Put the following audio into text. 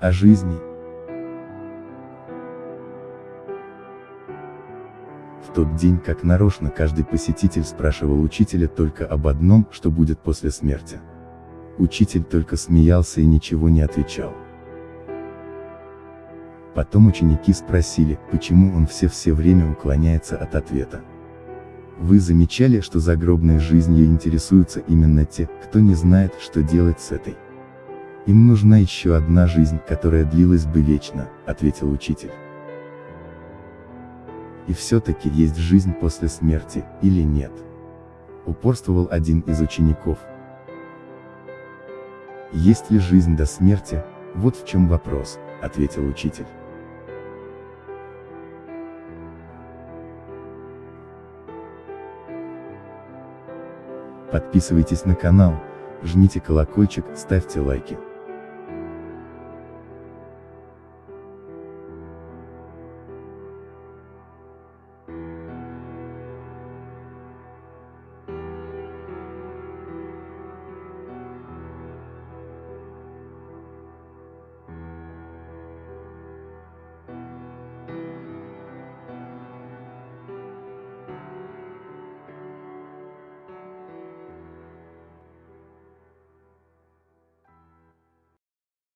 о жизни. В тот день как нарочно каждый посетитель спрашивал учителя только об одном, что будет после смерти. Учитель только смеялся и ничего не отвечал. Потом ученики спросили, почему он все-все время уклоняется от ответа. Вы замечали, что загробной жизнью интересуются именно те, кто не знает, что делать с этой? Им нужна еще одна жизнь, которая длилась бы вечно, ответил учитель. И все-таки есть жизнь после смерти, или нет? Упорствовал один из учеников. Есть ли жизнь до смерти, вот в чем вопрос, ответил учитель. Подписывайтесь на канал, жмите колокольчик, ставьте лайки.